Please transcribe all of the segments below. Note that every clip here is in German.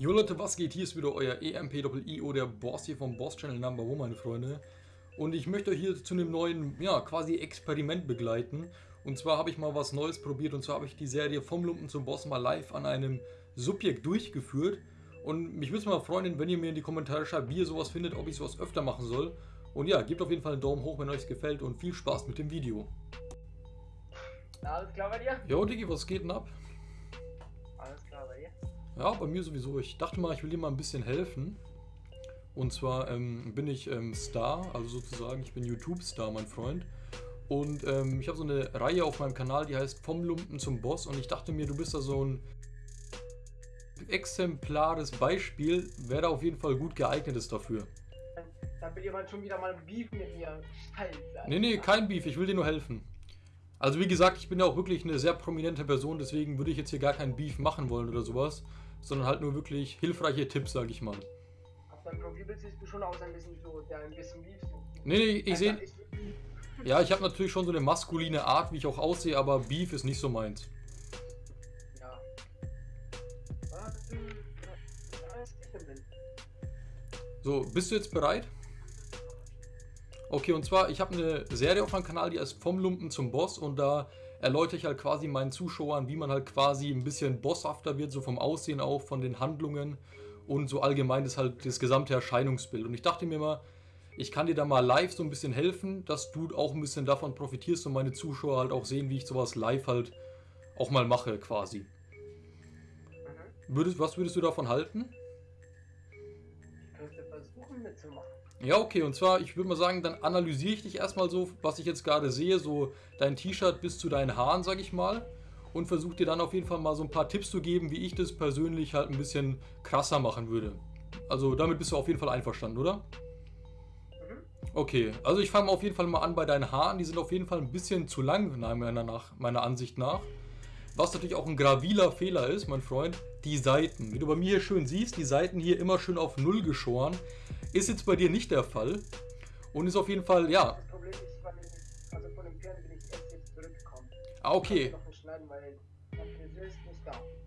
Jo Leute, was geht? Hier ist wieder euer EMP-IO, der Boss hier vom Boss Channel Number One, meine Freunde. Und ich möchte euch hier zu einem neuen, ja, quasi Experiment begleiten. Und zwar habe ich mal was Neues probiert und zwar habe ich die Serie vom Lumpen zum Boss mal live an einem Subjekt durchgeführt. Und mich würde es mal freuen, wenn ihr mir in die Kommentare schreibt, wie ihr sowas findet, ob ich sowas öfter machen soll. Und ja, gebt auf jeden Fall einen Daumen hoch, wenn euch es gefällt und viel Spaß mit dem Video. Alles klar bei dir? Jo Diggi, was geht denn ab? Ja, bei mir sowieso. Ich dachte mal, ich will dir mal ein bisschen helfen. Und zwar ähm, bin ich ähm, Star, also sozusagen, ich bin YouTube-Star, mein Freund. Und ähm, ich habe so eine Reihe auf meinem Kanal, die heißt Vom Lumpen zum Boss. Und ich dachte mir, du bist da so ein exemplares Beispiel, wer da auf jeden Fall gut geeignet ist dafür. Da will jemand schon wieder mal ein Beef mit mir. Scheiße. Nee, nee, kein Beef, ich will dir nur helfen. Also wie gesagt, ich bin ja auch wirklich eine sehr prominente Person, deswegen würde ich jetzt hier gar keinen Beef machen wollen oder sowas, sondern halt nur wirklich hilfreiche Tipps, sag ich mal. Auf deinem Profilbild siehst du schon aus ein bisschen so, der ein bisschen sucht. Nee, nee, ich sehe... Ja, ich habe natürlich schon so eine maskuline Art, wie ich auch aussehe, aber Beef ist nicht so meins. Ja. So, bist du jetzt bereit? Okay, und zwar, ich habe eine Serie auf meinem Kanal, die heißt Vom Lumpen zum Boss und da erläutere ich halt quasi meinen Zuschauern, wie man halt quasi ein bisschen bosshafter wird, so vom Aussehen auch, von den Handlungen und so allgemein ist halt das gesamte Erscheinungsbild. Und ich dachte mir mal, ich kann dir da mal live so ein bisschen helfen, dass du auch ein bisschen davon profitierst und meine Zuschauer halt auch sehen, wie ich sowas live halt auch mal mache quasi. Mhm. Würdest, was würdest du davon halten? Versuchen mitzumachen. Ja, okay, und zwar, ich würde mal sagen, dann analysiere ich dich erstmal so, was ich jetzt gerade sehe, so dein T-Shirt bis zu deinen Haaren, sag ich mal, und versuche dir dann auf jeden Fall mal so ein paar Tipps zu geben, wie ich das persönlich halt ein bisschen krasser machen würde. Also damit bist du auf jeden Fall einverstanden, oder? Mhm. Okay, also ich fange auf jeden Fall mal an bei deinen Haaren, die sind auf jeden Fall ein bisschen zu lang, meiner, nach, meiner Ansicht nach. Was natürlich auch ein graviler Fehler ist, mein Freund, die Seiten. Wie du bei mir hier schön siehst, die Seiten hier immer schön auf Null geschoren. Ist jetzt bei dir nicht der Fall. Und ist auf jeden Fall, ja. Das Problem ist, weil ich, also von dem Pferd bin ich erst jetzt zurückgekommen. Ah, okay.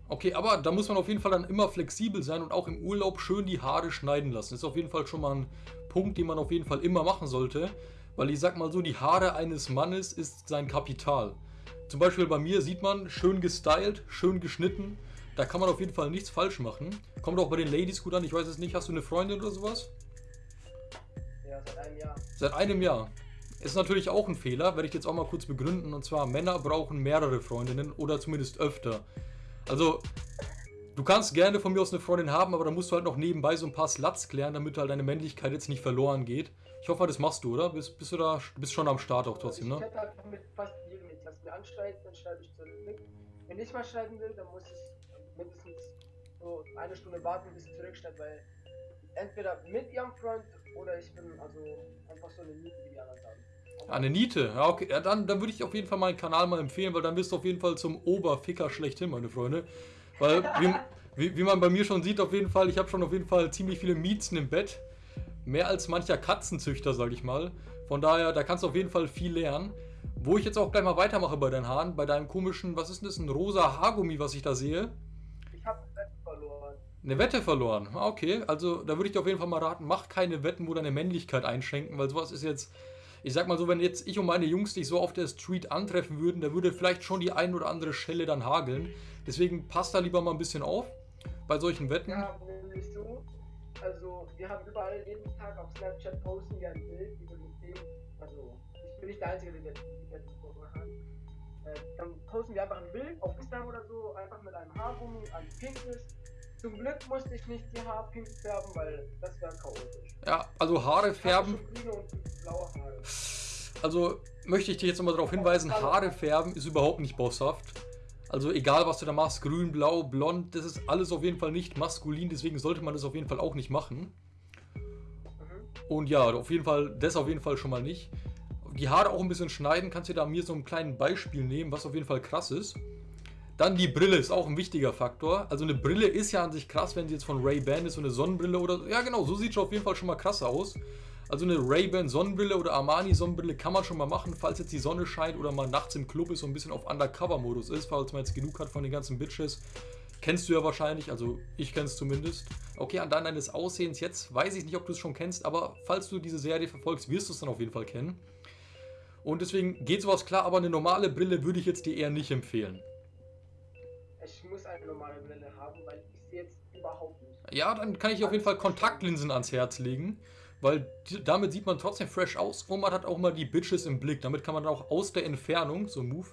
Okay, aber da muss man auf jeden Fall dann immer flexibel sein und auch im Urlaub schön die Haare schneiden lassen. Ist auf jeden Fall schon mal ein Punkt, den man auf jeden Fall immer machen sollte. Weil ich sag mal so, die Haare eines Mannes ist sein Kapital. Zum Beispiel bei mir sieht man, schön gestylt, schön geschnitten. Da kann man auf jeden Fall nichts falsch machen. Kommt auch bei den Ladies gut an. Ich weiß es nicht, hast du eine Freundin oder sowas? Ja, seit einem Jahr. Seit einem Jahr. Ist natürlich auch ein Fehler, werde ich jetzt auch mal kurz begründen. Und zwar, Männer brauchen mehrere Freundinnen oder zumindest öfter. Also, du kannst gerne von mir aus eine Freundin haben, aber da musst du halt noch nebenbei so ein paar Sluts klären, damit halt deine Männlichkeit jetzt nicht verloren geht. Ich hoffe, das machst du, oder? Bist, bist du da, bist schon am Start auch trotzdem, ich ne? hätte halt mit fast jedem mit. Lass mir anschreiben, dann schreibe ich zurück. Wenn ich mal schreiben will, dann muss ich mindestens so eine Stunde warten, bis sie zurückschreibt, weil entweder mit ihrem Freund oder ich bin also einfach so eine Miete, wie die anderen sagen. Ah, Eine Niete, ja okay, ja, dann, dann würde ich auf jeden Fall meinen Kanal mal empfehlen, weil dann bist du auf jeden Fall zum Oberficker schlechthin, meine Freunde. Weil, wie, wie, wie man bei mir schon sieht, auf jeden Fall, ich habe schon auf jeden Fall ziemlich viele Miezen im Bett. Mehr als mancher Katzenzüchter, sag ich mal. Von daher, da kannst du auf jeden Fall viel lernen. Wo ich jetzt auch gleich mal weitermache bei deinen Haaren, bei deinem komischen, was ist denn das, ein rosa Haargummi, was ich da sehe. Ich habe Bett verloren. Eine Wette verloren. Ah, okay. Also da würde ich dir auf jeden Fall mal raten, mach keine Wetten, wo deine Männlichkeit einschränken, weil sowas ist jetzt. Ich sag mal so, wenn jetzt ich und meine Jungs dich so auf der Street antreffen würden, da würde vielleicht schon die ein oder andere Schelle dann hageln. Deswegen passt da lieber mal ein bisschen auf bei solchen Wetten. Ja, nämlich so. Also, wir haben überall jeden Tag auf Snapchat posten wir ein Bild über das Thema. Also, ich bin nicht der Einzige, der das gemacht hat. Äh, dann posten wir einfach ein Bild auf Instagram oder so, einfach mit einem Haargummi, ein pinkes. Zum Glück musste ich nicht die Haare pink färben, weil das wäre chaotisch. Ja, also Haare Ich färben. grüne und blaue Haare. Also möchte ich dich jetzt nochmal darauf hinweisen, Haare färben ist überhaupt nicht bosshaft. Also egal was du da machst, grün, blau, blond, das ist alles auf jeden Fall nicht maskulin, deswegen sollte man das auf jeden Fall auch nicht machen. Mhm. Und ja, auf jeden Fall, das auf jeden Fall schon mal nicht. Die Haare auch ein bisschen schneiden, kannst du da mir so ein kleines Beispiel nehmen, was auf jeden Fall krass ist. Dann die Brille ist auch ein wichtiger Faktor. Also eine Brille ist ja an sich krass, wenn sie jetzt von Ray-Ban ist, so eine Sonnenbrille oder... Ja genau, so sieht schon auf jeden Fall schon mal krass aus. Also eine Ray-Ban Sonnenbrille oder Armani Sonnenbrille kann man schon mal machen, falls jetzt die Sonne scheint oder man nachts im Club ist und ein bisschen auf Undercover-Modus ist, falls man jetzt genug hat von den ganzen Bitches. Kennst du ja wahrscheinlich, also ich kenne es zumindest. Okay, an deines Aussehens jetzt weiß ich nicht, ob du es schon kennst, aber falls du diese Serie verfolgst, wirst du es dann auf jeden Fall kennen. Und deswegen geht sowas klar, aber eine normale Brille würde ich jetzt dir eher nicht empfehlen. Ja, dann kann ich auf jeden Fall Kontaktlinsen ans Herz legen, weil damit sieht man trotzdem fresh aus und man hat auch mal die Bitches im Blick. Damit kann man auch aus der Entfernung, so Move,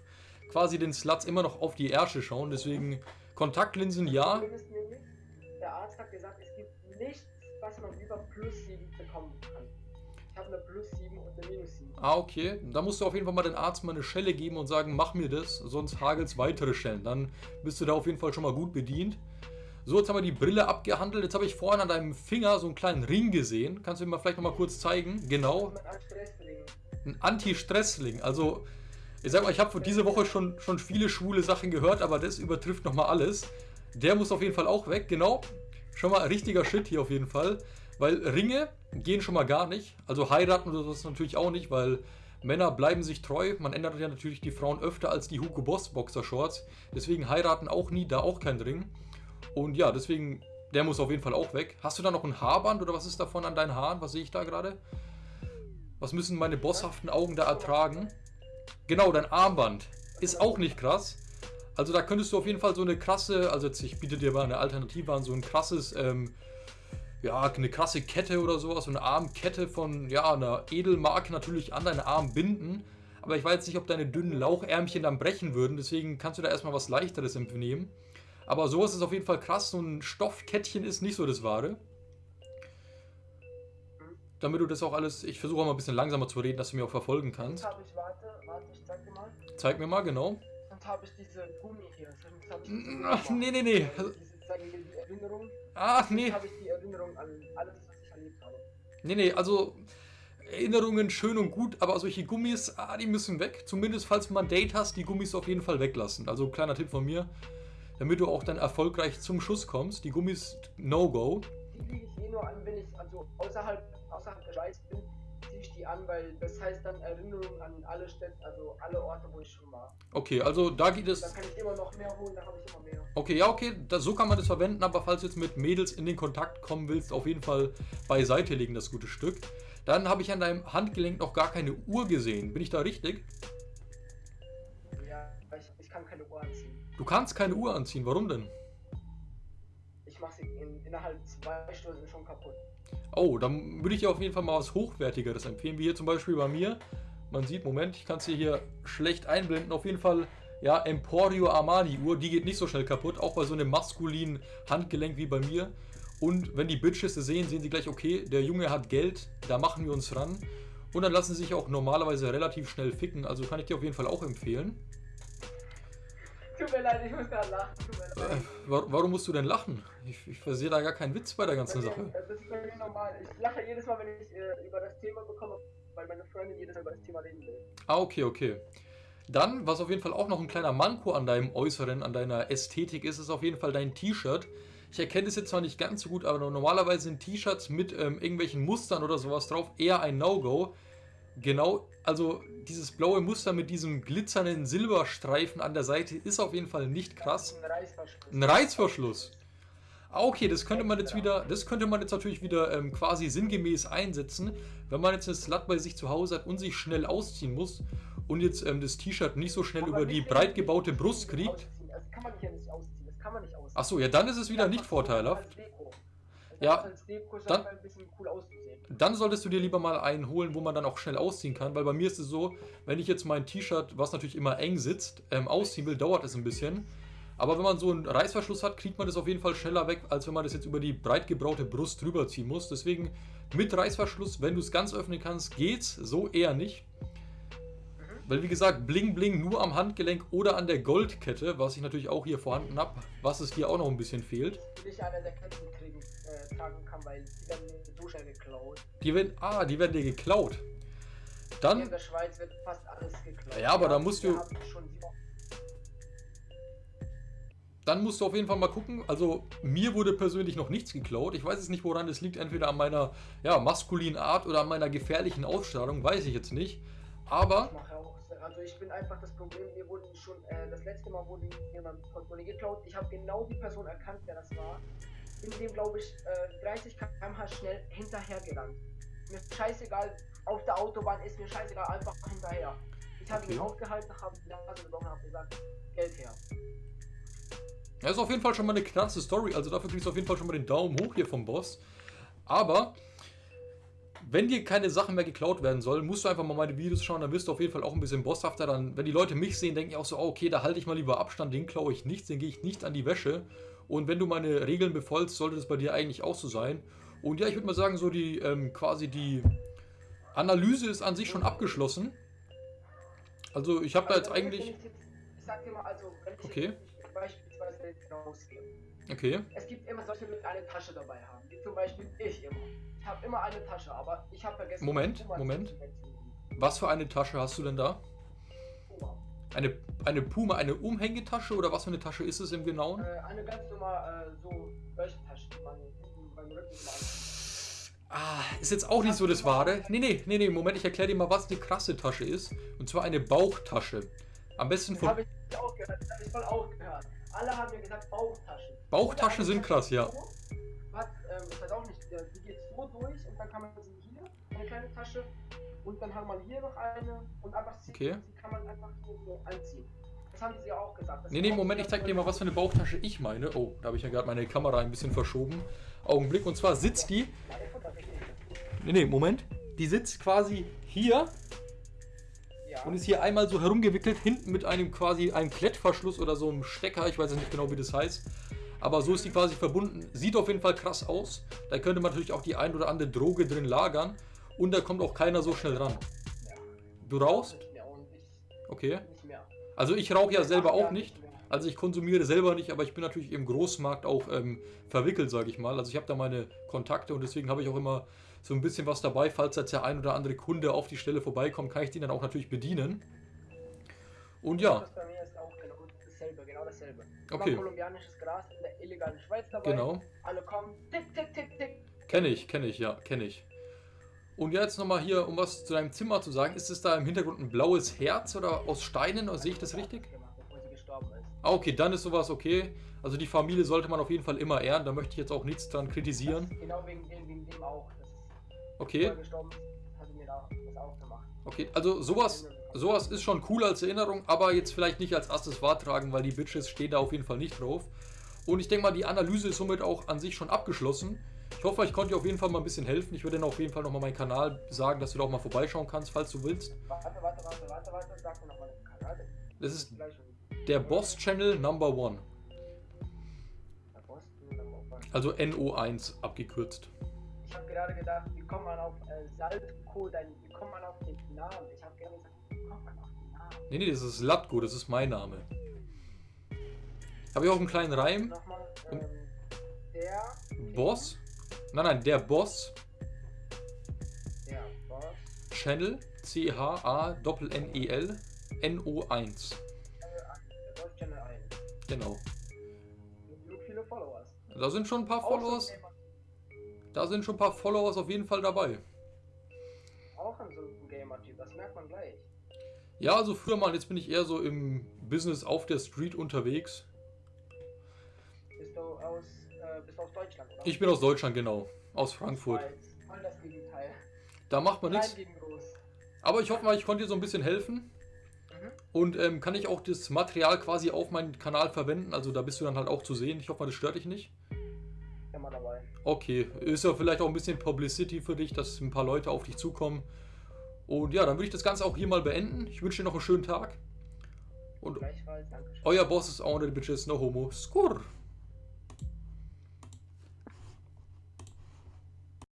quasi den Sluts immer noch auf die Ärsche schauen. Deswegen Kontaktlinsen ja. Der Arzt hat gesagt, es gibt nichts, was man über plus 7 bekommen kann. Ich habe eine plus 7 und eine minus 7. Ah, okay. Da musst du auf jeden Fall mal den Arzt mal eine Schelle geben und sagen, mach mir das, sonst hagelt's weitere Schellen. Dann bist du da auf jeden Fall schon mal gut bedient. So, jetzt haben wir die Brille abgehandelt. Jetzt habe ich vorhin an deinem Finger so einen kleinen Ring gesehen. Kannst du mir mal vielleicht noch mal kurz zeigen? Genau. Ein Anti-Stressling. Also ich sag mal, ich habe diese Woche schon, schon viele schwule Sachen gehört, aber das übertrifft nochmal alles. Der muss auf jeden Fall auch weg, genau. Schon mal richtiger Shit hier auf jeden Fall. Weil Ringe gehen schon mal gar nicht. Also heiraten oder sowas natürlich auch nicht, weil Männer bleiben sich treu. Man ändert ja natürlich die Frauen öfter als die Hugo Boss Boxershorts. Deswegen heiraten auch nie, da auch kein Ring. Und ja, deswegen, der muss auf jeden Fall auch weg. Hast du da noch ein Haarband oder was ist davon an deinen Haaren? Was sehe ich da gerade? Was müssen meine bosshaften Augen da ertragen? Genau, dein Armband ist auch nicht krass. Also da könntest du auf jeden Fall so eine krasse, also jetzt, ich biete dir mal eine Alternative an, so ein krasses, ähm, ja, eine krasse Kette oder sowas, so eine Armkette von, ja, einer Edelmarke natürlich an deinen Arm binden. Aber ich weiß nicht, ob deine dünnen Lauchärmchen dann brechen würden, deswegen kannst du da erstmal was leichteres nehmen. Aber sowas ist auf jeden Fall krass, so ein Stoffkettchen ist nicht so das Wahre damit du das auch alles, ich versuche auch mal ein bisschen langsamer zu reden, dass du mir auch verfolgen kannst. Jetzt ich, warte, warte, ich zeig dir mal. Zeig mir mal, genau. Und habe ich diese Gummi hier. Sonst Ach, nee, nee, nee. Diese, sagen wir, die Erinnerung. Ach, nee. habe ich die Erinnerung an alles, was ich erlebt habe. Nee, nee, also Erinnerungen schön und gut, aber solche Gummis, ah, die müssen weg. Zumindest falls ein Date hast, die Gummis auf jeden Fall weglassen. Also kleiner Tipp von mir, damit du auch dann erfolgreich zum Schuss kommst. Die Gummis No-Go. Die liege ich eh nur an, wenn ich also außerhalb außerhalb der Schweiz bin, ziehe ich die an, weil das heißt dann Erinnerung an alle Städte, also alle Orte, wo ich schon war. Okay, also da geht es. Da kann ich immer noch mehr holen, da habe ich immer mehr. Okay, ja, okay, das, so kann man das verwenden, aber falls du jetzt mit Mädels in den Kontakt kommen willst, auf jeden Fall beiseite legen, das gute Stück. Dann habe ich an deinem Handgelenk noch gar keine Uhr gesehen. Bin ich da richtig? Ja, ich, ich kann keine Uhr anziehen. Du kannst keine Uhr anziehen, warum denn? Ich mache sie in, innerhalb zwei Stunden schon kaputt. Oh, dann würde ich dir auf jeden Fall mal was Hochwertigeres empfehlen, wie hier zum Beispiel bei mir. Man sieht, Moment, ich kann es hier schlecht einblenden. Auf jeden Fall, ja, Emporio Armani Uhr, die geht nicht so schnell kaputt, auch bei so einem maskulinen Handgelenk wie bei mir. Und wenn die Bitches es sehen, sehen sie gleich, okay, der Junge hat Geld, da machen wir uns ran. Und dann lassen sie sich auch normalerweise relativ schnell ficken, also kann ich dir auf jeden Fall auch empfehlen. Tut mir leid, ich muss gerade lachen. Äh, warum musst du denn lachen? Ich, ich versehe da gar keinen Witz bei der ganzen Sache. Das ist bei mir normal. Ich lache jedes Mal, wenn ich äh, über das Thema bekomme, weil meine Freundin jedes Mal über das Thema reden will. Ah, okay, okay. Dann, was auf jeden Fall auch noch ein kleiner Manko an deinem Äußeren, an deiner Ästhetik ist, ist auf jeden Fall dein T-Shirt. Ich erkenne es jetzt zwar nicht ganz so gut, aber normalerweise sind T-Shirts mit ähm, irgendwelchen Mustern oder sowas drauf eher ein No-Go. Genau, also dieses blaue Muster mit diesem glitzernden Silberstreifen an der Seite ist auf jeden Fall nicht krass. Ein Reißverschluss. Ein Reißverschluss. Ah, okay, das könnte man jetzt wieder, das könnte man jetzt natürlich wieder ähm, quasi sinngemäß einsetzen, wenn man jetzt eine Slut bei sich zu Hause hat und sich schnell ausziehen muss und jetzt ähm, das T-Shirt nicht so schnell über die breit gebaute Brust kriegt. Das kann man ja nicht ausziehen, das kann man nicht ausziehen. Achso, ja, dann ist es wieder nicht vorteilhaft. Ja, dann, cool dann solltest du dir lieber mal einen holen, wo man dann auch schnell ausziehen kann, weil bei mir ist es so, wenn ich jetzt mein T-Shirt, was natürlich immer eng sitzt, ähm, ausziehen will, dauert es ein bisschen. Aber wenn man so einen Reißverschluss hat, kriegt man das auf jeden Fall schneller weg, als wenn man das jetzt über die breit gebraute Brust drüber ziehen muss. Deswegen mit Reißverschluss, wenn du es ganz öffnen kannst, geht's, so eher nicht. Weil wie gesagt, Bling Bling nur am Handgelenk oder an der Goldkette, was ich natürlich auch hier vorhanden habe, was es dir auch noch ein bisschen fehlt. Ich eine der Ketten kriegen äh, tragen kann, weil die werden so schnell geklaut. Die werden, ah, die werden dir geklaut. Dann. in der Schweiz wird fast alles geklaut. Ja, aber da musst du. Dann musst du auf jeden Fall mal gucken. Also, mir wurde persönlich noch nichts geklaut. Ich weiß jetzt nicht, woran es liegt. Entweder an meiner ja, maskulinen Art oder an meiner gefährlichen Ausstrahlung. Weiß ich jetzt nicht. Aber. Also ich bin einfach das Problem, mir wurden schon, äh, das letzte Mal wurde mir mein Portemonnaie geklaut. Ich habe genau die Person erkannt, wer das war. Bin dem, glaube ich, äh, 30 km/h schnell hinterhergerannt. Mir ist scheißegal, auf der Autobahn ist mir scheißegal, einfach hinterher. Ich habe Okay. ihn aufgehalten, habe die Nase gebrochen, habe gesagt, Geld her. Ja, ist auf jeden Fall schon mal eine krasse Story. Also dafür kriegst du auf jeden Fall schon mal den Daumen hoch hier vom Boss. Aber wenn dir keine Sachen mehr geklaut werden sollen, musst du einfach mal meine Videos schauen. Dann wirst du auf jeden Fall auch ein bisschen bosshafter. Dann, wenn die Leute mich sehen, denken die auch so, oh, okay, da halte ich mal lieber Abstand, den klaue ich nichts, den gehe ich nicht an die Wäsche. Und wenn du meine Regeln befolgst, sollte das bei dir eigentlich auch so sein. Und ja, ich würde mal sagen, so die ähm, quasi die Analyse ist an sich schon abgeschlossen. Also ich habe da jetzt Also, eigentlich. Ich sag dir mal, also, wenn ich Okay. Jetzt rausgehe. Okay. Es gibt immer solche Leute, die eine Tasche dabei haben. Wie zum Beispiel ich immer. Ich habe immer eine Tasche, aber ich habe vergessen. Moment, Moment. Was für eine Tasche hast du denn da? Puma. Eine, eine Puma, eine Umhängetasche oder was für eine Tasche ist es im Genauen? Äh, eine ganz normal, äh, so Taschen, die man beim Rücken. Ah, ist jetzt auch nicht so das Wahre. Nee, nee, nee, nee, Moment, ich erkläre dir mal, was eine krasse Tasche ist. Und zwar eine Bauchtasche. Am besten Das von. habe ich auch gehört, das habe ich voll auch gehört. Alle haben mir gesagt Bauchtaschen. Bauchtaschen sind krass, ja. Hat, ähm, ich weiß auch nicht, der- die geht so durch und dann kann man sie hier, eine kleine Tasche, und dann hat man hier noch eine und einfach sie, Okay. die kann man einfach hier so anziehen. Das haben sie ja auch gesagt. Das Nee, nee, Moment, ich zeig dir mal, was für eine Bauchtasche ich meine. Oh, da habe ich ja gerade meine Kamera ein bisschen verschoben. Augenblick, und zwar sitzt die. Nee, nee, Moment. Die sitzt quasi hier Ja. Und ist hier einmal so herumgewickelt, hinten mit einem quasi einem Klettverschluss oder so einem Stecker, ich weiß nicht genau, wie das heißt. Aber so ist die quasi verbunden. Sieht auf jeden Fall krass aus. Da könnte man natürlich auch die ein oder andere Droge drin lagern. Und da kommt auch keiner so schnell ran. Du rauchst? Okay. Also ich rauche ja selber auch nicht. Also ich konsumiere selber nicht, aber ich bin natürlich im Großmarkt auch ähm, verwickelt, sage ich mal. Also ich habe da meine Kontakte und deswegen habe ich auch immer so ein bisschen was dabei. Falls jetzt der ein oder andere Kunde auf die Stelle vorbeikommt, kann ich den dann auch natürlich bedienen. Und ja, Das bei mir ist auch genau dasselbe, genau dasselbe. Okay. Kolumbianisches Gras in der illegalen Schweiz dabei. genau. Alle kommen, tick, tick, tick, tick. Kenne ich, kenne ich, ja, kenne ich. Und jetzt nochmal hier, um was zu deinem Zimmer zu sagen. Ist es da im Hintergrund ein blaues Herz oder aus Steinen? Oder sehe ich das richtig? Gemacht, bevor sie gestorben ist. Ah, okay, dann ist sowas okay. Also die Familie sollte man auf jeden Fall immer ehren. Da möchte ich jetzt auch nichts dran kritisieren. Genau wegen dem, wegen dem auch. Okay. Okay, also sowas, sowas ist schon cool als Erinnerung, aber jetzt vielleicht nicht als erstes wahrtragen, weil die Bitches stehen da auf jeden Fall nicht drauf. Und ich denke mal, die Analyse ist somit auch an sich schon abgeschlossen. Ich hoffe, ich konnte dir auf jeden Fall mal ein bisschen helfen. Ich würde dann auf jeden Fall nochmal meinen Kanal sagen, dass du da auch mal vorbeischauen kannst, falls du willst. Warte, warte, warte, warte, warte, sag mir nochmal den Kanal. Das ist der Boss Channel Number One. Also NO1 abgekürzt. Ich habe gerade gedacht, wie kommt man auf äh, Saltko, dann, wie kommt man auf den Namen? Ich habe gerade gesagt, wie kommt man auf den Namen? Nee, nee, das ist Latko, das ist mein Name. Habe ich auch einen kleinen Reim? Nochmal, ähm, der Boss? Nein, nein, der Boss Der Boss. Channel C-H-A-N-N-E-L N-O-1. Der Boss Channel 1. Genau. So viele Followers. Da sind schon ein paar Followers. Da sind schon ein paar Followers auf jeden Fall dabei. Auch ein so ein Gamer-Typ, das merkt man gleich. Ja, also früher mal, jetzt bin ich eher so im Business auf der Street unterwegs. Bist du aus, äh, bist du aus Deutschland, oder? Ich bin aus Deutschland, genau. Aus Frankfurt. Voll das Gegenteil. Da macht man nichts. Aber ich hoffe mal, ich konnte dir so ein bisschen helfen. Mhm. Und ähm, kann ich auch das Material quasi auf meinen Kanal verwenden? Also da bist du dann halt auch zu sehen. Ich hoffe mal, das stört dich nicht. Immer dabei. Okay, ist ja vielleicht auch ein bisschen Publicity für dich, dass ein paar Leute auf dich zukommen. Und ja, dann würde ich das Ganze auch hier mal beenden. Ich wünsche dir noch einen schönen Tag. Und Gleichfalls, danke schön. euer Boss ist auch den Bitches, no homo. Skur!